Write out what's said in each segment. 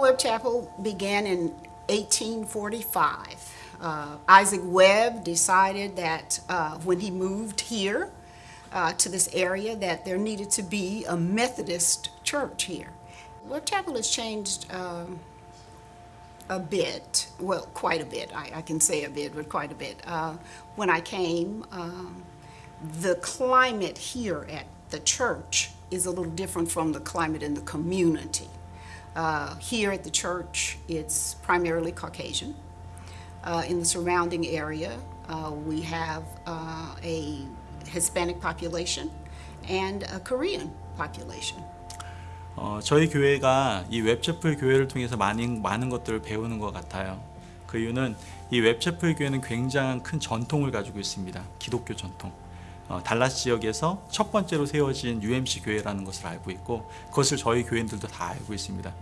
Webb Chapel began in 1845. Uh, Isaac Webb decided that uh, when he moved here uh, to this area that there needed to be a Methodist church here. Webb Chapel has changed um, a bit, well, quite a bit. I, I, can say a bit, but quite a bit. Uh, when I came, um, the climate here at the church is a little different from the climate in the community. Uh, here at the church, it's primarily Caucasian. Uh, in the surrounding area, uh, we have uh, a Hispanic population and a Korean population. 어, 저희 교회가 이 웹체플 교회를 통해서 많은, 많은 것들을 배우는 것 같아요. 그 이유는 이 웹체플 교회는 굉장한 큰 전통을 가지고 있습니다. 기독교 전통. 어, 달라스 지역에서 첫 번째로 세워진 UMC 교회라는 것을 알고 있고 그것을 저희 교인들도 다 알고 있습니다.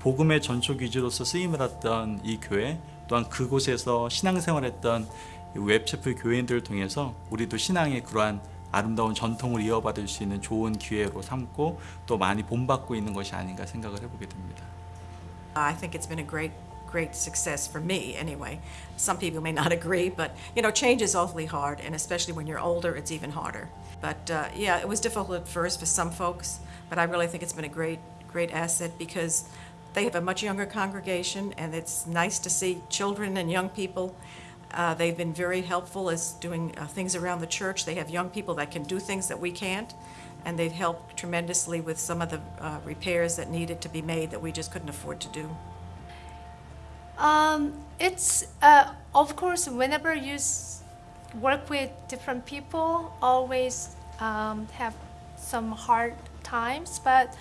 복음의 전초 기지로서 쓰임을 받던 이 교회 또한 그곳에서 신앙생활했던 웹체플 교인들을 통해서 우리도 신앙의 그러한 아름다운 전통을 이어받을 수 있는 좋은 기회로 삼고 또 많이 본받고 있는 것이 아닌가 생각을 해보게 됩니다. I think it's been a great great success for me anyway. Some people may not agree, but you know, change is awfully hard, and especially when you're older, it's even harder. But uh, yeah, it was difficult at first for some folks, but I really think it's been a great, great asset because they have a much younger congregation, and it's nice to see children and young people. Uh, they've been very helpful as doing uh, things around the church. They have young people that can do things that we can't, and they've helped tremendously with some of the uh, repairs that needed to be made that we just couldn't afford to do. Um, it's uh, of course whenever you work with different people, always um, have some hard times. But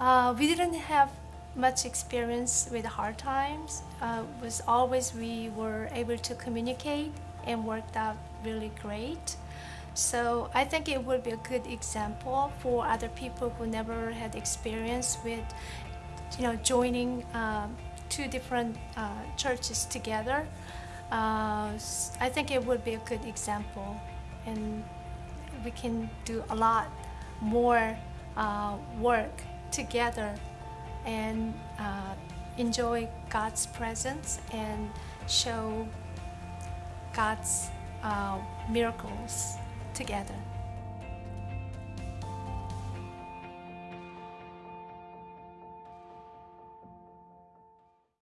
uh, we didn't have much experience with hard times. Uh, was always we were able to communicate and worked out really great. So I think it would be a good example for other people who never had experience with, you know, joining. Um, two different uh, churches together, uh, I think it would be a good example, and we can do a lot more uh, work together and uh, enjoy God's presence and show God's uh, miracles together.